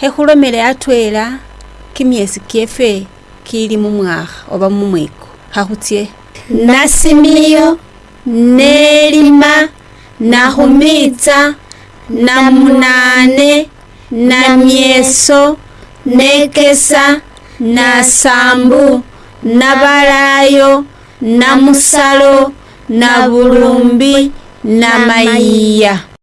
khekhulomela atwela kimyesi kyefe kili mumwakha oba mumweko khakhutsye nasimiyo nelima nakhumitsa namunane namyeso nekesa nasambu nabalayo namusalo nabulumbi namayiya